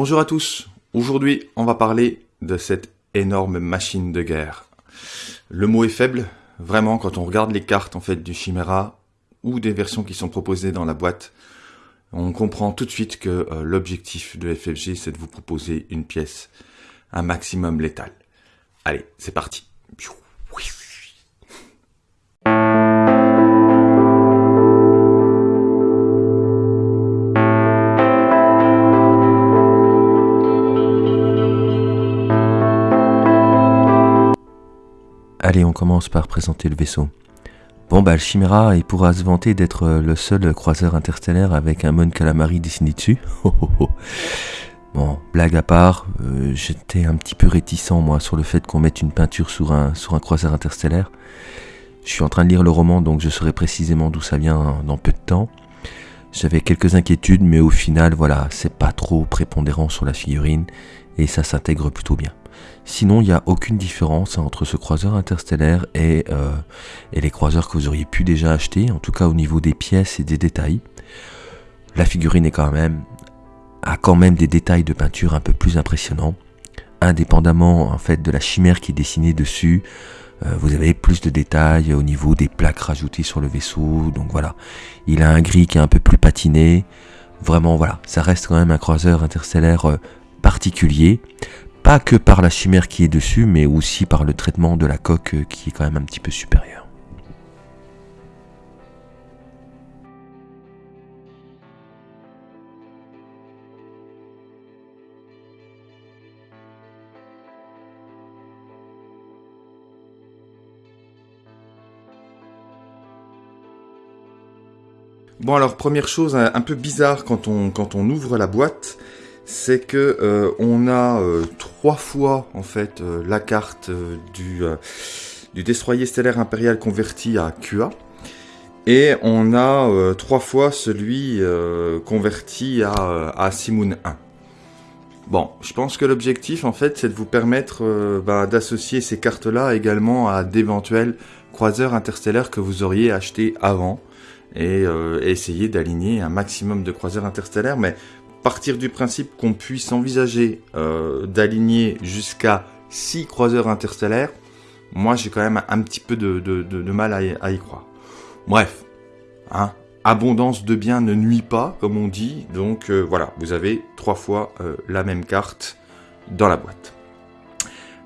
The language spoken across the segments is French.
Bonjour à tous. Aujourd'hui, on va parler de cette énorme machine de guerre. Le mot est faible, vraiment, quand on regarde les cartes en fait du Chimera ou des versions qui sont proposées dans la boîte, on comprend tout de suite que euh, l'objectif de FFG, c'est de vous proposer une pièce un maximum létale. Allez, c'est parti. Allez, on commence par présenter le vaisseau. Bon bah le Chimera, il pourra se vanter d'être euh, le seul croiseur interstellaire avec un Mon Calamari dessiné dessus. bon, blague à part, euh, j'étais un petit peu réticent moi sur le fait qu'on mette une peinture sur un, sur un croiseur interstellaire. Je suis en train de lire le roman donc je saurai précisément d'où ça vient dans peu de temps. J'avais quelques inquiétudes mais au final voilà, c'est pas trop prépondérant sur la figurine et ça s'intègre plutôt bien. Sinon, il n'y a aucune différence entre ce croiseur interstellaire et, euh, et les croiseurs que vous auriez pu déjà acheter, en tout cas au niveau des pièces et des détails. La figurine a quand même des détails de peinture un peu plus impressionnants. Indépendamment en fait de la chimère qui est dessinée dessus, euh, vous avez plus de détails au niveau des plaques rajoutées sur le vaisseau. Donc voilà, il a un gris qui est un peu plus patiné. Vraiment voilà, ça reste quand même un croiseur interstellaire euh, particulier pas que par la chimère qui est dessus, mais aussi par le traitement de la coque euh, qui est quand même un petit peu supérieur. Bon alors première chose un peu bizarre quand on, quand on ouvre la boîte, c'est que euh, on a euh, trois fois en fait euh, la carte du, du destroyer stellaire impérial converti à QA et on a trois fois celui converti à, à Simoon 1. Bon, je pense que l'objectif en fait c'est de vous permettre bah, d'associer ces cartes-là également à d'éventuels croiseurs interstellaires que vous auriez achetés avant et essayer d'aligner un maximum de croiseurs interstellaires, mais partir du principe qu'on puisse envisager euh, d'aligner jusqu'à 6 croiseurs interstellaires, moi j'ai quand même un petit peu de, mal à y, croire. Bref, hein, abondance de biens ne nuit pas, comme on dit, donc euh, voilà, vous avez trois fois euh, la même carte dans la boîte.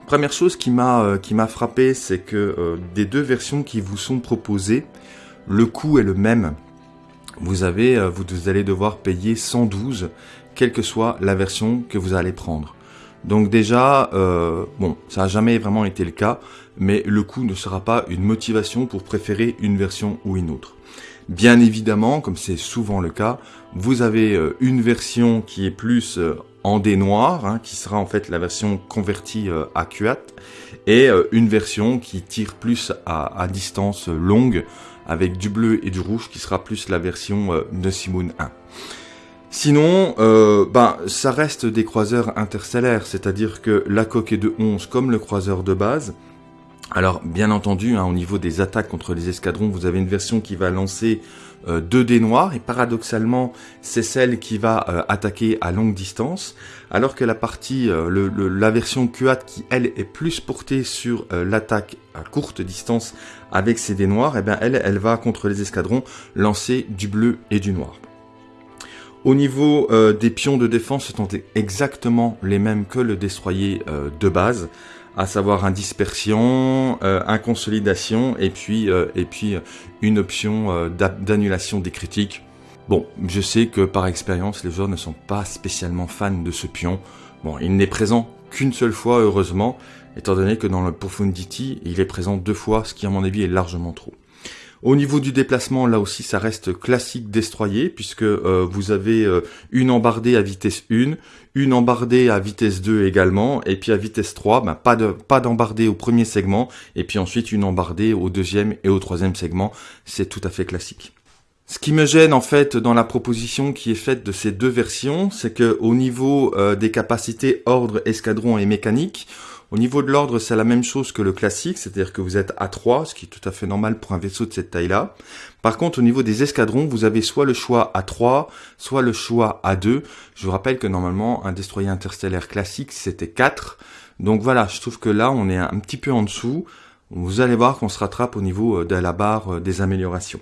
Première chose qui m'a qui m'a frappé, c'est que des deux versions qui vous sont proposées, le coût est le même vous avez, euh, vous allez devoir payer 112, quelle que soit la version que vous allez prendre. Donc déjà, euh, bon, ça n'a jamais vraiment été le cas, mais le coût ne sera pas une motivation pour préférer une version ou une autre. Bien évidemment, comme c'est souvent le cas, vous avez euh, une version qui est plus en dé noir, hein, qui sera en fait la version convertie à QAT, et une version qui tire plus à, distance longue, avec du bleu et du rouge qui sera plus la version euh, de Simoon 1. Sinon, euh, ben, ça reste des croiseurs interstellaires, c'est-à-dire que la coque est de 11 comme le croiseur de base. Alors, bien entendu, hein, au niveau des attaques contre les escadrons, vous avez une version qui va lancer euh, 2 dés noirs, et paradoxalement, c'est celle qui va euh, attaquer à longue distance, alors que la partie, le, la version QAT qui, elle, est plus portée sur l'attaque à courte distance avec ses dés noirs, et eh bien elle, elle va contre les escadrons lancer du bleu et du noir. Au niveau euh, des pions de défense, ce sont exactement les mêmes que le destroyer euh, de base, à savoir un dispersion, euh, un consolidation et puis, et puis une option d'annulation des critiques. Bon, je sais que par expérience, les joueurs ne sont pas spécialement fans de ce pion. Bon, il n'est présent qu'une seule fois, heureusement, étant donné que dans le Profundity, il est présent deux fois, ce qui à mon avis est largement trop. Au niveau du déplacement, là aussi, ça reste classique destroyer, puisque euh, vous avez euh, une embardée à vitesse 1, une embardée à vitesse 2 également, et puis à vitesse 3, ben, pas de pas d'embardée au premier segment, et puis ensuite une embardée au deuxième et au troisième segment. C'est tout à fait classique. Ce qui me gêne en fait dans la proposition qui est faite de ces deux versions, c'est que au niveau euh, des capacités ordre, escadron et mécanique, Au niveau de l'ordre, c'est la même chose que le classique, c'est-à-dire que vous êtes à 3, ce qui est tout à fait normal pour un vaisseau de cette taille-là. Par contre, au niveau des escadrons, vous avez soit le choix à 3, soit le choix à 2. Je vous rappelle que normalement, un destroyer interstellaire classique, c'était 4. Donc voilà, je trouve que là, on est un petit peu en dessous. Vous allez voir qu'on se rattrape au niveau euh, de la barre euh, des améliorations.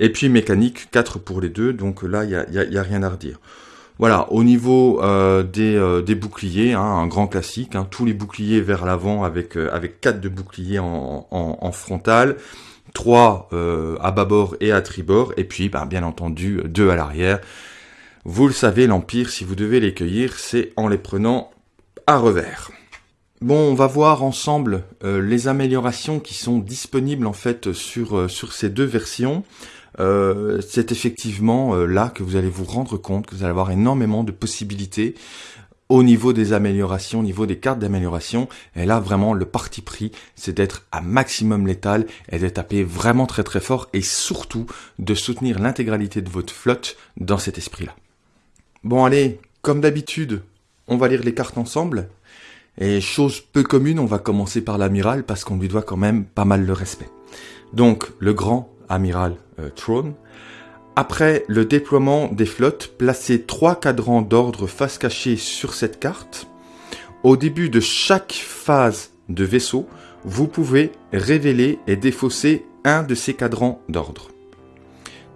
Et puis mécanique, 4 pour les deux, donc là, il n'y y a rien à redire. Voilà, au niveau euh, euh, des, boucliers, hein, un grand classique, hein, tous les boucliers vers l'avant avec euh, avec quatre de boucliers en, frontal, trois à bâbord et à tribord, et puis ben, bien entendu deux à l'arrière. Vous le savez, l'Empire, si vous devez les cueillir, c'est en les prenant à revers. Bon, on va voir ensemble les améliorations qui sont disponibles en fait sur ces deux versions. Euh, c'est effectivement euh, là que vous allez vous rendre compte que vous allez avoir énormément de possibilités au niveau des améliorations, au niveau des cartes d'amélioration. Et là, vraiment, le parti pris, c'est d'être à maximum létal et de taper vraiment très très fort et surtout de soutenir l'intégralité de votre flotte dans cet esprit-là. Bon, allez, comme d'habitude, on va lire les cartes ensemble. Et chose peu commune, on va commencer par l'amiral parce qu'on lui doit quand même pas mal de respect. Donc, le grand amiral euh, Throne. Après le déploiement des flottes, placez trois cadrans d'ordre face cachée sur cette carte. Au début de chaque phase de vaisseau, vous pouvez révéler et défausser un de ces cadrans d'ordre.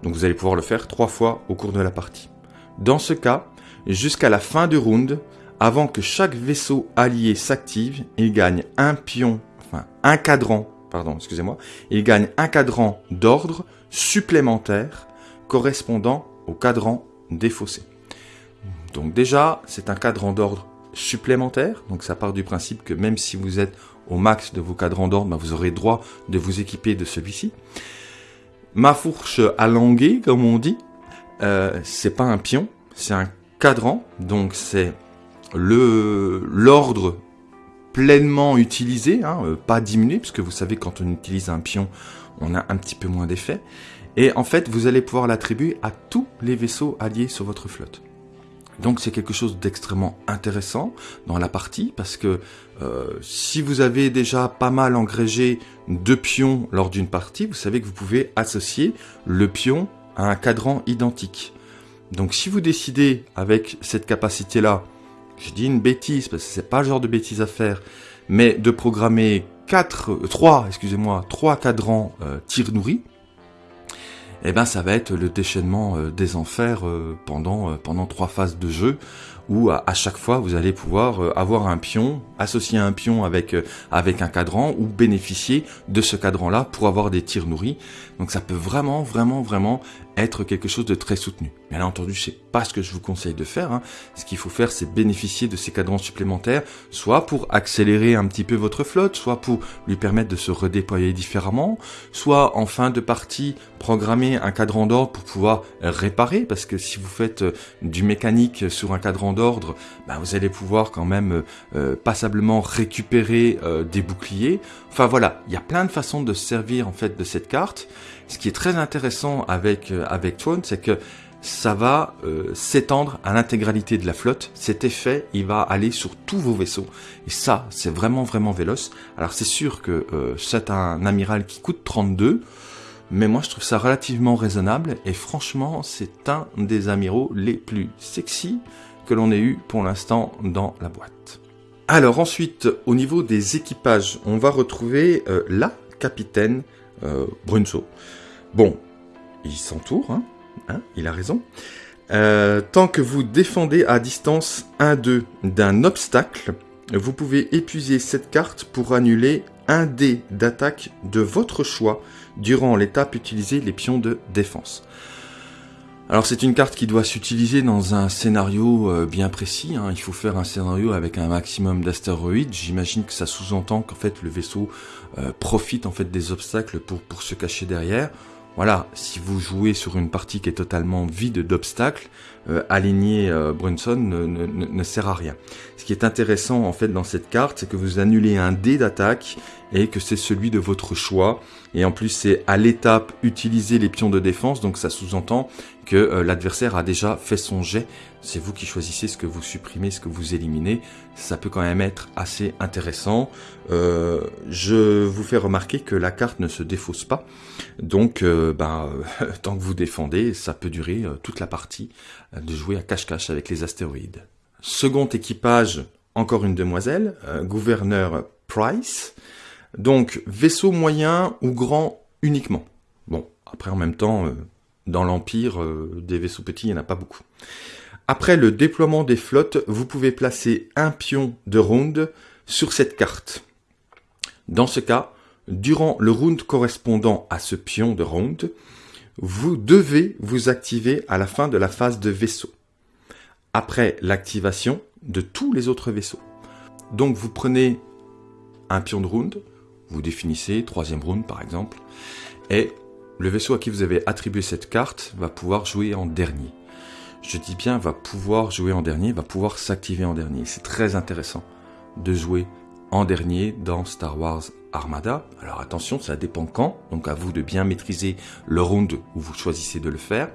Donc vous allez pouvoir le faire trois fois au cours de la partie. Dans ce cas, jusqu'à la fin du round, avant que chaque vaisseau allié s'active, il gagne un pion, enfin un cadran pardon, excusez-moi, il gagne un cadran d'ordre supplémentaire correspondant au cadran défaussé. Donc déjà, c'est un cadran d'ordre supplémentaire, donc ça part du principe que même si vous êtes au max de vos cadrans d'ordre, ben, vous aurez droit de vous équiper de celui-ci. Ma fourche languer, comme on dit, euh, c'est pas un pion, c'est un cadran, donc c'est l'ordre pleinement utilisé, hein, euh, pas diminué, puisque vous savez quand on utilise un pion, on a un petit peu moins d'effet. Et en fait, vous allez pouvoir l'attribuer à tous les vaisseaux alliés sur votre flotte. Donc c'est quelque chose d'extrêmement intéressant dans la partie parce que euh, si vous avez déjà pas mal engrégé de pions lors d'une partie, vous savez que vous pouvez associer le pion à un cadran identique. Donc si vous décidez avec cette capacité-là je dis une bêtise parce que c'est pas le genre de bêtise à faire, mais de programmer 4, 3, excusez-moi, 3 cadrans euh, tir nourris, eh ben ça va être le déchaînement euh, des enfers euh, pendant pendant trois phases de jeu où à, chaque fois vous allez pouvoir avoir un pion, associer un pion avec avec un cadran ou bénéficier de ce cadran là pour avoir des tirs nourris. Donc ça peut vraiment vraiment vraiment être quelque chose de très soutenu. Bien entendu, c'est pas ce que je vous conseille de faire. Hein. Ce qu'il faut faire, c'est bénéficier de ces cadrans supplémentaires, soit pour accélérer un petit peu votre flotte, soit pour lui permettre de se redéployer différemment, soit en fin de partie, programmer un cadran d'ordre pour pouvoir réparer, parce que si vous faites euh, du mécanique sur un cadran d'ordre, bah, vous allez pouvoir quand même euh, euh, passablement récupérer des boucliers. Enfin voilà, il y a plein de façons de servir en fait de cette carte. Ce qui est très intéressant avec euh, avec c'est que ça va euh, s'étendre à l'intégralité de la flotte. Cet effet, il va aller sur tous vos vaisseaux. Et ça, c'est vraiment, vraiment véloce. Alors c'est sûr que euh, c'est un amiral qui coûte 32, mais moi je trouve ça relativement raisonnable. Et franchement, c'est un des amiraux les plus sexy que l'on ait eu pour l'instant dans la boîte. Alors ensuite, au niveau des équipages, on va retrouver la capitaine Brunso. Bon, il s'entoure, hein, hein, il a raison. Euh, tant que vous défendez à distance 1-2 d'un obstacle, vous pouvez épuiser cette carte pour annuler un dé d'attaque de votre choix durant l'étape utiliser les pions de défense. Alors c'est une carte qui doit s'utiliser dans un scénario euh, bien précis. Hein. Il faut faire un scénario avec un maximum d'astéroïdes. J'imagine que ça sous-entend qu'en fait le vaisseau euh, profite en fait des obstacles pour, pour se cacher derrière. Voilà, si vous jouez sur une partie qui est totalement vide d'obstacles, euh, aligner Brunson ne, ne, ne, sert à rien. Ce qui est intéressant en fait dans cette carte, c'est que vous annulez un dé d'attaque et que c'est celui de votre choix. Et en plus, c'est à l'étape utiliser les pions de défense, donc ça sous-entend que euh, l'adversaire a déjà fait son jet. C'est vous qui choisissez ce que vous supprimez, ce que vous éliminez. Ça peut quand même être assez intéressant. Euh, je vous fais remarquer que la carte ne se défausse pas. Donc, euh, ben, tant que vous défendez, ça peut durer toute la partie de jouer à cache-cache avec les astéroïdes. Second équipage, encore une demoiselle, gouverneur Price. Donc, vaisseau moyen ou grand uniquement? Bon, après en même temps, euh, dans l'Empire, euh, des vaisseaux petits, il n'y en a pas beaucoup. Après le déploiement des flottes, vous pouvez placer un pion de round sur cette carte. Dans ce cas, durant le round correspondant à ce pion de round, vous devez vous activer à la fin de la phase de vaisseau. Après l'activation de tous les autres vaisseaux. Donc vous prenez un pion de round, vous définissez, troisième round par exemple, et le vaisseau à qui vous avez attribué cette carte va pouvoir jouer en dernier. Je dis bien va pouvoir jouer en dernier, va pouvoir s'activer en dernier. C'est très intéressant de jouer en dernier dans Star Wars Armada. Alors attention, ça dépend quand, donc à vous de bien maîtriser le round où vous choisissez de le faire.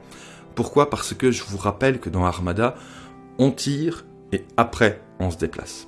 Pourquoi? Parce que je vous rappelle que dans Armada, on tire et après on se déplace.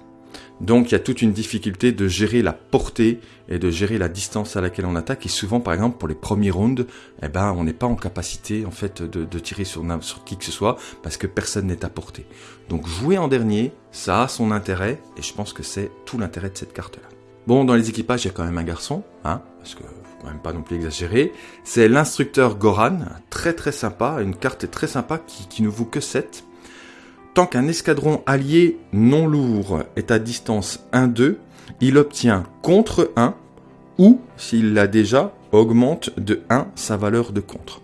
Donc il y a toute une difficulté de gérer la portée et de gérer la distance à laquelle on attaque. Et souvent, par exemple, pour les premiers rounds, eh ben, on n'est pas en capacité en fait de, tirer sur, qui que ce soit parce que personne n'est à portée. Donc jouer en dernier, ça a son intérêt et je pense que c'est tout l'intérêt de cette carte-là. Bon, dans les équipages, il y a quand même un garçon, hein, parce que faut quand même pas non plus exagérer. C'est l'instructeur Goran, très très sympa, une carte très sympa qui, qui ne vaut que 7 Tant qu'un escadron allié non lourd est à distance 1-2, il obtient contre 1 ou, s'il l'a déjà, augmente de 1 sa valeur de contre.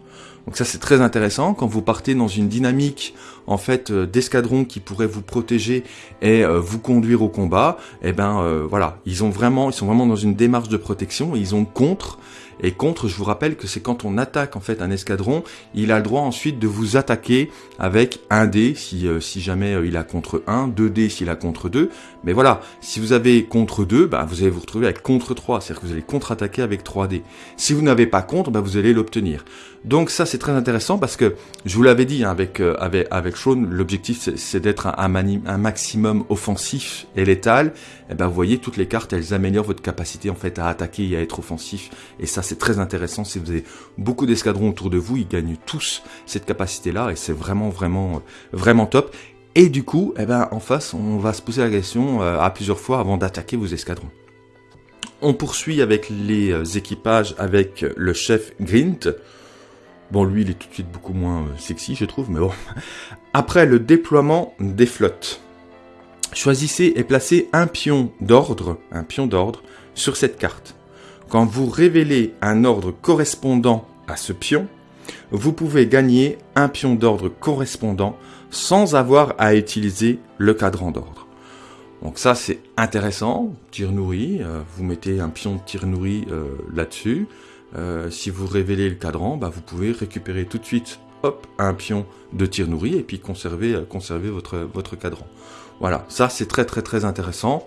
Donc ça c'est très intéressant quand vous partez dans une dynamique en fait euh, d'escadron qui pourrait vous protéger et euh, vous conduire au combat. Et eh ben euh, voilà, ils ont vraiment, ils sont vraiment dans une démarche de protection. Ils ont contre et contre, je vous rappelle que c'est quand on attaque en fait un escadron, il a le droit ensuite de vous attaquer avec un dé si, jamais il a contre 1, 2 dés s'il a contre 2. Mais voilà, si vous avez contre 2, bah, vous allez vous retrouver avec contre 3, c'est-à-dire que vous allez contre-attaquer avec 3 dés. Si vous n'avez pas contre, bah, vous allez l'obtenir. Donc ça c'est très intéressant parce que je vous l'avais dit hein, avec L'objectif c'est d'être un, maximum offensif et létal. Et eh ben vous voyez toutes les cartes elles améliorent votre capacité en fait à attaquer et à être offensif et ça c'est très intéressant. Si vous avez beaucoup d'escadrons autour de vous, ils gagnent tous cette capacité là et c'est vraiment vraiment vraiment top. Et du coup, eh ben en face, on va se poser la question euh, à plusieurs fois avant d'attaquer vos escadrons. On poursuit avec les euh, équipages avec le chef Grint. Bon, lui, il est tout de suite beaucoup moins euh, sexy, je trouve, mais bon. Après le déploiement des flottes, choisissez et placez un pion d'ordre, un pion d'ordre, sur cette carte. Quand vous révélez un ordre correspondant à ce pion, vous pouvez gagner un pion d'ordre correspondant sans avoir à utiliser le cadran d'ordre. Donc ça c'est intéressant, tir nourri, euh, vous mettez un pion de tir nourri euh, là-dessus, euh, si vous révélez le cadran, bah, vous pouvez récupérer tout de suite hop, un pion de tir nourri et puis conserver, euh, conserver votre, votre cadran. Voilà, ça c'est très très très intéressant.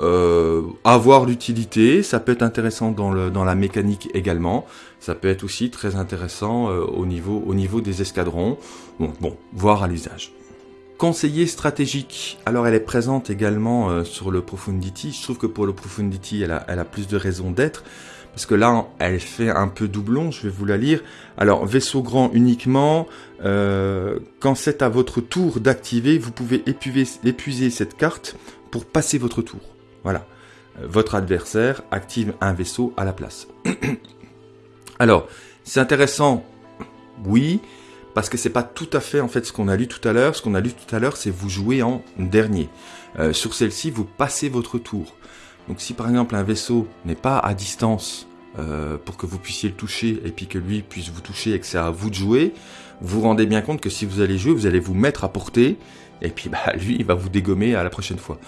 Euh, avoir l'utilité, ça peut être intéressant dans, le, dans la mécanique également. Ça peut être aussi très intéressant au, niveau, au niveau des escadrons. Bon, bon voir à l'usage. Conseiller stratégique, alors elle est présente également sur le Profundity. Je trouve que pour le Profundity, elle a, elle a plus de raisons d'être parce que là, elle fait un peu doublon, je vais vous la lire. Alors, vaisseau grand uniquement, euh, quand c'est à votre tour d'activer, vous pouvez épuiser, cette carte pour passer votre tour. Voilà. Euh, votre adversaire active un vaisseau à la place. Alors, c'est intéressant, oui, parce que c'est pas tout à fait en fait ce qu'on a lu tout à l'heure. Ce qu'on a lu tout à l'heure, c'est vous jouez en dernier. Euh, sur celle-ci, vous passez votre tour. Donc si par exemple un vaisseau n'est pas à distance euh, pour que vous puissiez le toucher et puis que lui puisse vous toucher et que c'est à vous de jouer, vous vous rendez bien compte que si vous allez jouer, vous allez vous mettre à portée et puis bah lui il va vous dégommer à la prochaine fois.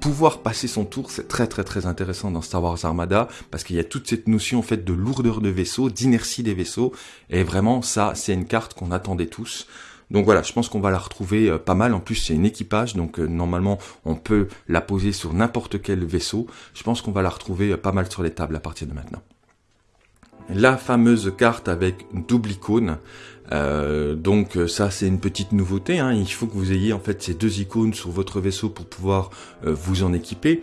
Pouvoir passer son tour, c'est très très très intéressant dans Star Wars Armada parce qu'il y a toute cette notion en fait de lourdeur de vaisseau, d'inertie des vaisseaux et vraiment ça c'est une carte qu'on attendait tous. Donc voilà, je pense qu'on va la retrouver euh, pas mal. En plus, c'est une équipage, donc euh, normalement, on peut la poser sur n'importe quel vaisseau. Je pense qu'on va la retrouver euh, pas mal sur les tables à partir de maintenant. La fameuse carte avec double icône. donc ça c'est une petite nouveauté, hein. il faut que vous ayez en fait ces deux icônes sur votre vaisseau pour pouvoir vous en équiper.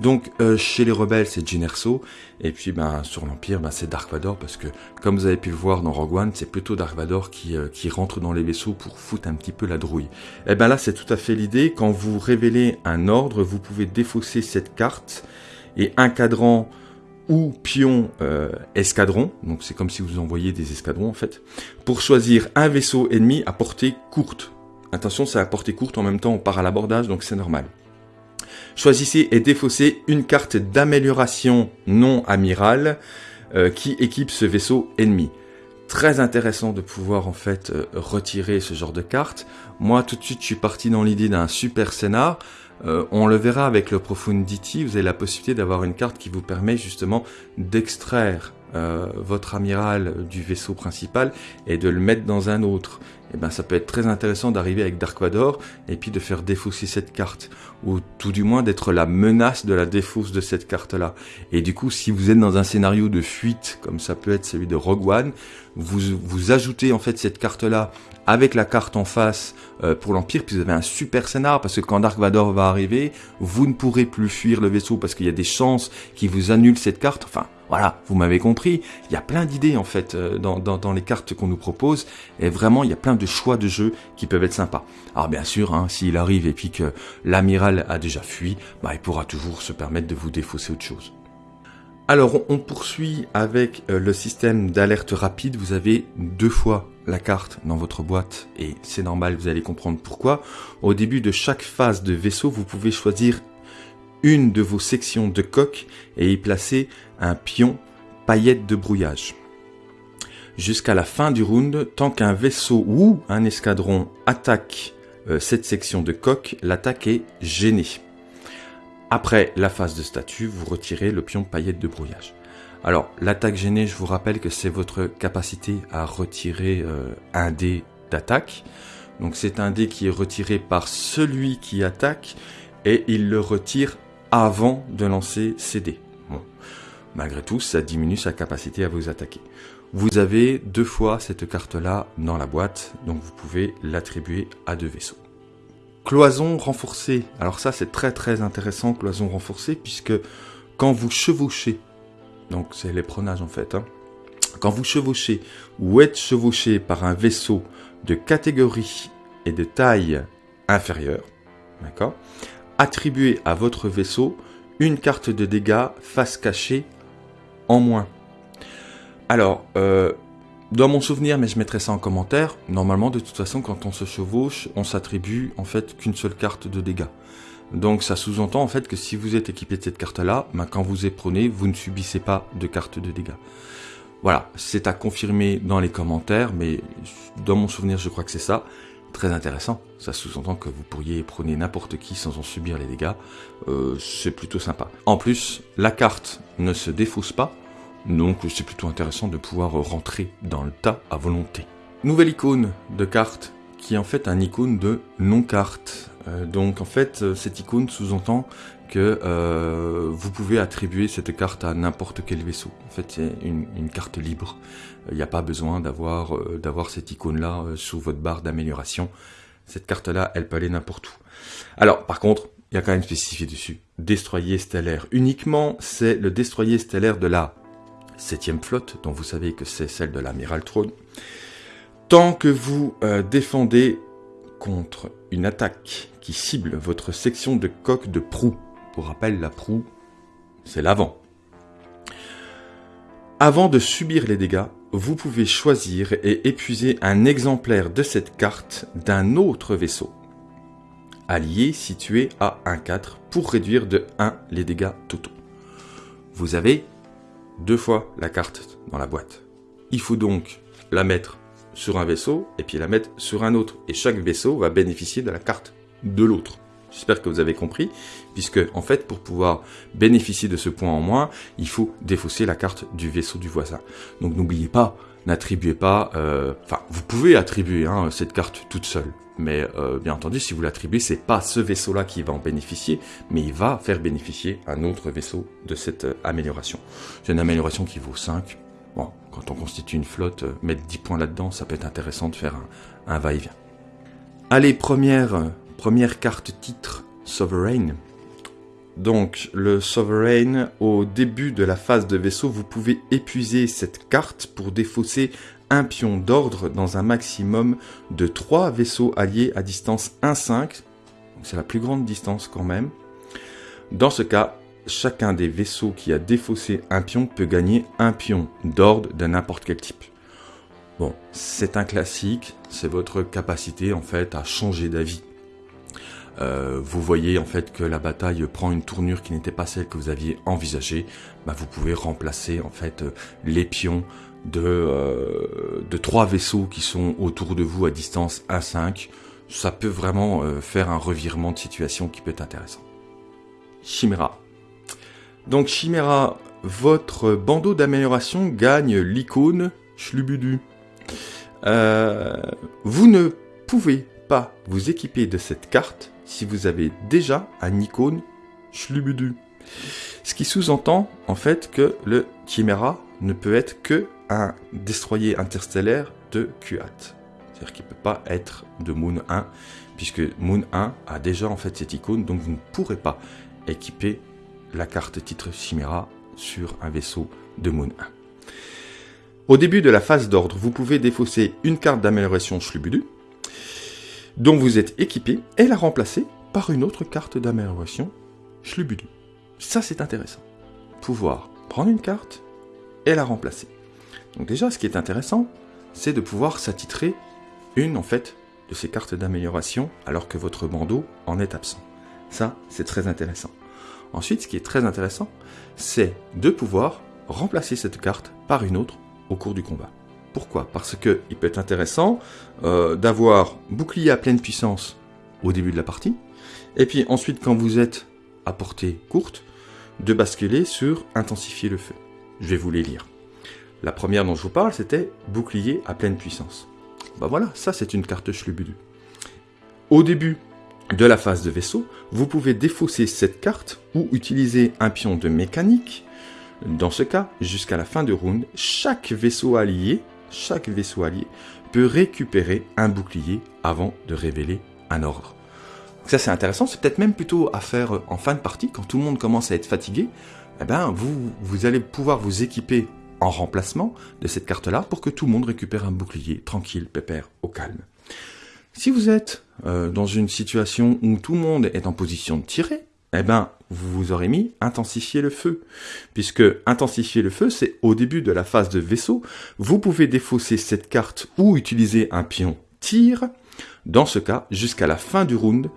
Donc euh, chez les rebelles c'est Erso, et puis ben, sur l'Empire ben, c'est Dark Vador parce que comme vous avez pu le voir dans Rogue One c'est plutôt Dark Vador qui, euh, qui rentre dans les vaisseaux pour foutre un petit peu la drouille. Et eh ben là c'est tout à fait l'idée, quand vous révélez un ordre vous pouvez défausser cette carte et un cadran ou pion euh, escadron, donc c'est comme si vous envoyiez des escadrons en fait, pour choisir un vaisseau ennemi à portée courte. Attention c'est à portée courte en même temps on part à l'abordage donc c'est normal. Choisissez et défaussez une carte d'amélioration non amirale euh, qui équipe ce vaisseau ennemi. Très intéressant de pouvoir en fait euh, retirer ce genre de carte. Moi tout de suite je suis parti dans l'idée d'un super scénar. Euh, on le verra avec le Profundity, vous avez la possibilité d'avoir une carte qui vous permet justement d'extraire votre amiral du vaisseau principal et de le mettre dans un autre eh ben ça peut être très intéressant d'arriver avec Dark Vador et puis de faire défausser cette carte ou tout du moins d'être la menace de la défausse de cette carte là. Et du coup, si vous êtes dans un scénario de fuite comme ça peut être celui de Rogue One, vous vous ajoutez en fait cette carte là avec la carte en face euh, pour l'Empire, puis vous avez un super scénar, parce que quand Dark Vador va arriver, vous ne pourrez plus fuir le vaisseau, parce qu'il y a des chances qui vous annulent cette carte, enfin, voilà, vous m'avez compris, il y a plein d'idées en fait euh, dans, les cartes qu'on nous propose, et vraiment il y a plein de choix de jeu qui peuvent être sympas. Alors bien sûr, hein, s'il arrive et puis que l'amiral a déjà fui, bah, il pourra toujours se permettre de vous défausser autre chose. Alors on poursuit avec euh, le système d'alerte rapide, vous avez deux fois la carte dans votre boîte et c'est normal, vous allez comprendre pourquoi. Au début de chaque phase de vaisseau, vous pouvez choisir une de vos sections de coque et y placer un pion paillette de brouillage. Jusqu'à la fin du round, tant qu'un vaisseau ou un escadron attaque euh, cette section de coque, l'attaque est gênée. Après la phase de statut, vous retirez le pion paillette de brouillage. Alors, l'attaque gênée, je vous rappelle que c'est votre capacité à retirer euh, un dé d'attaque. Donc c'est un dé qui est retiré par celui qui attaque et il le retire avant de lancer ses dés. Malgré tout, ça diminue sa capacité à vous attaquer. Vous avez deux fois cette carte-là dans la boîte, donc vous pouvez l'attribuer à deux vaisseaux. Cloison renforcée. Alors ça, c'est très très intéressant, cloison renforcée, puisque quand vous chevauchez, donc c'est l'éperonage en fait, hein, quand vous chevauchez ou êtes chevauché par un vaisseau de catégorie et de taille inférieure, d'accord, attribuez à votre vaisseau une carte de dégâts face cachée en moins. Alors, euh, dans mon souvenir, mais je mettrai ça en commentaire, normalement, de toute façon, quand on se chevauche, on s'attribue en fait qu'une seule carte de dégâts. Donc ça sous-entend en fait que si vous êtes équipé de cette carte-là, ben, quand vous éprenez, vous ne subissez pas de carte de dégâts. Voilà, c'est à confirmer dans les commentaires, mais dans mon souvenir, je crois que c'est ça. Très intéressant, ça sous-entend que vous pourriez éprôner n'importe qui sans en subir les dégâts, euh, c'est plutôt sympa. En plus, la carte ne se défausse pas, donc c'est plutôt intéressant de pouvoir rentrer dans le tas à volonté. Nouvelle icône de carte qui est en fait un icône de non-carte. Euh, donc en fait, euh, cette icône sous-entend que euh, vous pouvez attribuer cette carte à n'importe quel vaisseau. En fait, c'est une, carte libre. Il n'y a pas besoin d'avoir d'avoir cette icône-là sous votre barre d'amélioration. Cette carte-là, elle peut aller n'importe où. Alors, par contre, il y a quand même spécifié dessus. Destroyer stellaire. Uniquement, c'est le destroyer stellaire de la septième flotte, dont vous savez que c'est celle de l'amiral Throne. Tant que vous euh, défendez contre une attaque qui cible votre section de coque de proue, pour rappel, la proue, c'est l'avant. Avant de subir les dégâts, vous pouvez choisir et épuiser un exemplaire de cette carte d'un autre vaisseau allié situé à 1-4 pour réduire de 1 les dégâts totaux. Vous avez deux fois la carte dans la boîte. Il faut donc la mettre sur un vaisseau et puis la mettre sur un autre. Et chaque vaisseau va bénéficier de la carte de l'autre. J'espère que vous avez compris, puisque en fait, pour pouvoir bénéficier de ce point en moins, il faut défausser la carte du vaisseau du voisin. Donc n'oubliez pas, n'attribuez pas, euh, enfin, vous pouvez attribuer hein, cette carte toute seule, mais euh, bien entendu, si vous l'attribuez, c'est pas ce vaisseau-là qui va en bénéficier, mais il va faire bénéficier un autre vaisseau de cette euh, amélioration. C'est une amélioration qui vaut 5. Bon, quand on constitue une flotte, mettre 10 points là-dedans, ça peut être intéressant de faire un, va-et-vient. Allez, première, première carte titre, Sovereign. Donc, le Sovereign, au début de la phase de vaisseau, vous pouvez épuiser cette carte pour défausser un pion d'ordre dans un maximum de 3 vaisseaux alliés à distance 1-5. C'est la plus grande distance quand même. Dans ce cas, chacun des vaisseaux qui a défaussé un pion peut gagner un pion d'ordre de n'importe quel type. Bon, c'est un classique, c'est votre capacité en fait à changer d'avis. Euh, vous voyez en fait que la bataille prend une tournure qui n'était pas celle que vous aviez envisagée, bah, vous pouvez remplacer en fait les pions de, euh, de trois vaisseaux qui sont autour de vous à distance 1-5. Ça peut vraiment euh, faire un revirement de situation qui peut être intéressant. Chimera. Donc Chimera, votre bandeau d'amélioration gagne l'icône Schlubudu. vous ne pouvez pas vous équiper de cette carte si vous avez déjà un icône Schlubudu. Ce qui sous-entend en fait que le Chimera ne peut être que un destroyer interstellaire de QAT. C'est-à-dire qu'il ne peut pas être de Moon 1, puisque Moon 1 a déjà en fait cette icône, donc vous ne pourrez pas équiper la carte titre Chimera sur un vaisseau de Moon 1. Au début de la phase d'ordre, vous pouvez défausser une carte d'amélioration Schlubudu, dont vous êtes équipé et la remplacer par une autre carte d'amélioration Schlubudu. Ça, c'est intéressant. Pouvoir prendre une carte et la remplacer. Donc déjà, ce qui est intéressant, c'est de pouvoir s'attitrer une, en fait, de ces cartes d'amélioration alors que votre bandeau en est absent. Ça, c'est très intéressant. Ensuite, ce qui est très intéressant, c'est de pouvoir remplacer cette carte par une autre au cours du combat. Pourquoi? Parce que il peut être intéressant euh, d'avoir bouclier à pleine puissance au début de la partie, et puis ensuite quand vous êtes à portée courte, de basculer sur intensifier le feu. Je vais vous les lire. La première dont je vous parle, c'était bouclier à pleine puissance. Bah voilà, ça c'est une carte Schlubudu. Au début de la phase de vaisseau, vous pouvez défausser cette carte ou utiliser un pion de mécanique. Dans ce cas, jusqu'à la fin de round, chaque vaisseau allié chaque vaisseau allié peut récupérer un bouclier avant de révéler un ordre. ça c'est intéressant, c'est peut-être même plutôt à faire en fin de partie, quand tout le monde commence à être fatigué, eh ben, vous, vous allez pouvoir vous équiper en remplacement de cette carte-là pour que tout le monde récupère un bouclier tranquille, pépère, au calme. Si vous êtes euh, dans une situation où tout le monde est en position de tirer, eh ben, vous vous aurez mis intensifier le feu. Puisque intensifier le feu, c'est au début de la phase de vaisseau, vous pouvez défausser cette carte ou utiliser un pion tir, dans ce cas, jusqu'à la fin du round,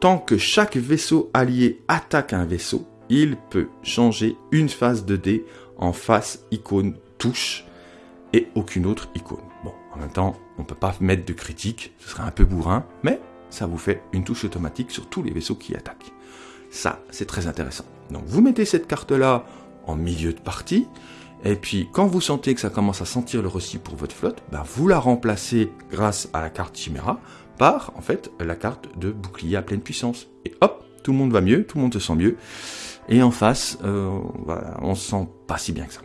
tant que chaque vaisseau allié attaque un vaisseau, il peut changer une phase de dé en face icône touche et aucune autre icône. Bon, en même temps, on ne peut pas mettre de critique, ce serait un peu bourrin, mais ça vous fait une touche automatique sur tous les vaisseaux qui attaquent. Ça, c'est très intéressant. Donc vous mettez cette carte-là en milieu de partie, et puis quand vous sentez que ça commence à sentir le reçu pour votre flotte, ben, vous la remplacez grâce à la carte Chimera par en fait la carte de bouclier à pleine puissance. Et hop, tout le monde va mieux, tout le monde se sent mieux. Et en face, euh, voilà, on se sent pas si bien que ça.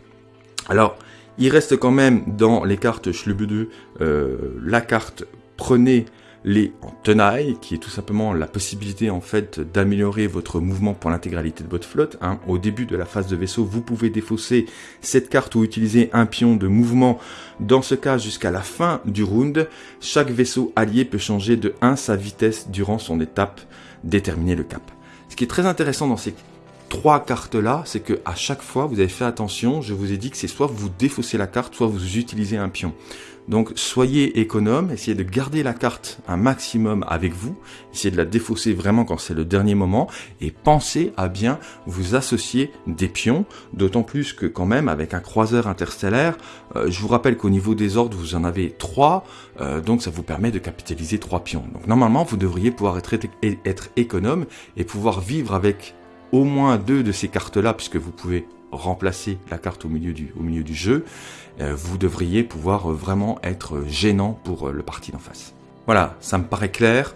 Alors, il reste quand même dans les cartes Schlubudu euh, la carte prenez les en tenaille, qui est tout simplement la possibilité en fait d'améliorer votre mouvement pour l'intégralité de votre flotte. Hein. Au début de la phase de vaisseau, vous pouvez défausser cette carte ou utiliser un pion de mouvement. Dans ce cas, jusqu'à la fin du round, chaque vaisseau allié peut changer de 1 sa vitesse durant son étape, déterminer le cap. Ce qui est très intéressant dans ces trois cartes-là, c'est que à chaque fois, vous avez fait attention, je vous ai dit que c'est soit vous défaussez la carte, soit vous utilisez un pion. Donc soyez économe, essayez de garder la carte un maximum avec vous, essayez de la défausser vraiment quand c'est le dernier moment, et pensez à bien vous associer des pions, d'autant plus que quand même avec un croiseur interstellaire, euh, je vous rappelle qu'au niveau des ordres vous en avez trois, euh, donc ça vous permet de capitaliser trois pions. Donc normalement vous devriez pouvoir être, être économe et pouvoir vivre avec au moins deux de ces cartes-là, puisque vous pouvez remplacer la carte au milieu du, jeu, vous devriez pouvoir vraiment être gênant pour le parti d'en face. Voilà, ça me paraît clair.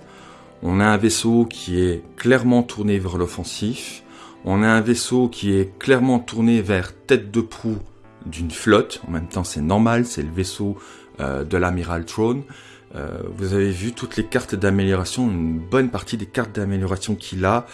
On a un vaisseau qui est clairement tourné vers l'offensif. On a un vaisseau qui est clairement tourné vers tête de proue d'une flotte. En même temps, c'est normal, c'est le vaisseau euh, de l'amiral Throne. Euh, vous avez vu toutes les cartes d'amélioration, une bonne partie des cartes d'amélioration qu'il a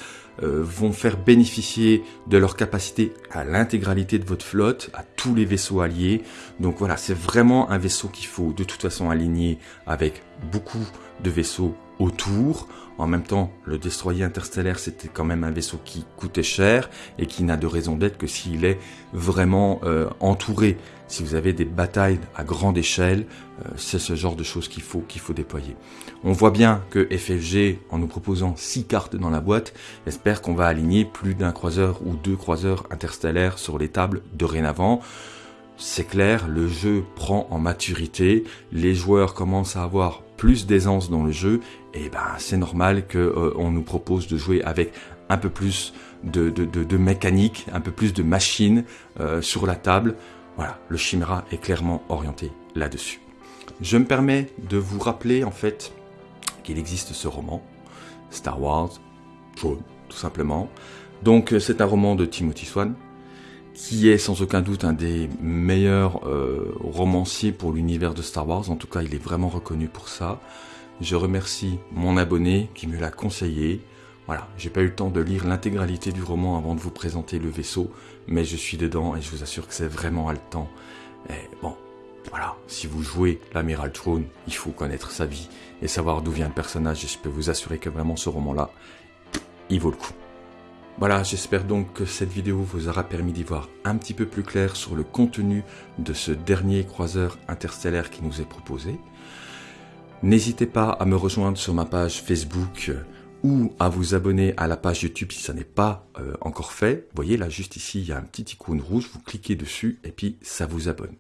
euh, vont faire bénéficier de leur capacité à l'intégralité de votre flotte, à tous les vaisseaux alliés. Donc voilà, c'est vraiment un vaisseau qu'il faut de toute façon aligner avec beaucoup de vaisseaux autour. En même temps, le destroyer interstellaire, c'était quand même un vaisseau qui coûtait cher et qui n'a de raison d'être que s'il est vraiment euh, entouré. Si vous avez des batailles à grande échelle, euh, c'est ce genre de choses qu'il faut qu'il faut déployer. On voit bien que FFG, en nous proposant six cartes dans la boîte, espère qu'on va aligner plus d'un croiseur ou deux croiseurs interstellaires sur les tables dorénavant c'est clair, le jeu prend en maturité, les joueurs commencent à avoir plus d'aisance dans le jeu, et ben c'est normal qu'on euh, nous propose de jouer avec un peu plus de, de, mécanique, un peu plus de machine euh, sur la table. Voilà, le Chimera est clairement orienté là-dessus. Je me permets de vous rappeler en fait qu'il existe ce roman, Star Wars, tout simplement. Donc c'est un roman de Timothy Swan, qui est sans aucun doute un des meilleurs euh, romanciers pour l'univers de Star Wars. En tout cas, il est vraiment reconnu pour ça. Je remercie mon abonné qui me l'a conseillé. Voilà, j'ai pas eu le temps de lire l'intégralité du roman avant de vous présenter le vaisseau, mais je suis dedans et je vous assure que c'est vraiment haletant. Et bon, voilà, si vous jouez l'Amiral Throne, il faut connaître sa vie et savoir d'où vient le personnage et je peux vous assurer que vraiment ce roman-là, il vaut le coup. Voilà, j'espère donc que cette vidéo vous aura permis d'y voir un petit peu plus clair sur le contenu de ce dernier croiseur interstellaire qui nous est proposé. N'hésitez pas à me rejoindre sur ma page Facebook euh, ou à vous abonner à la page YouTube si ça n'est pas euh, encore fait. Vous voyez là juste ici il y a un petit icône rouge, vous cliquez dessus et puis ça vous abonne.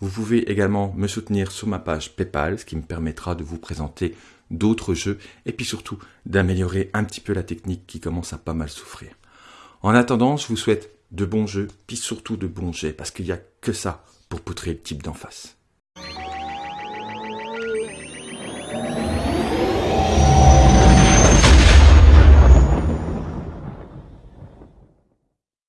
Vous pouvez également me soutenir sur ma page PayPal, ce qui me permettra de vous présenter d'autres jeux, et puis surtout d'améliorer un petit peu la technique qui commence à pas mal souffrir. En attendant, je vous souhaite de bons jeux, puis surtout de bons jets, parce qu'il n'y a que ça pour poutrer le type d'en face.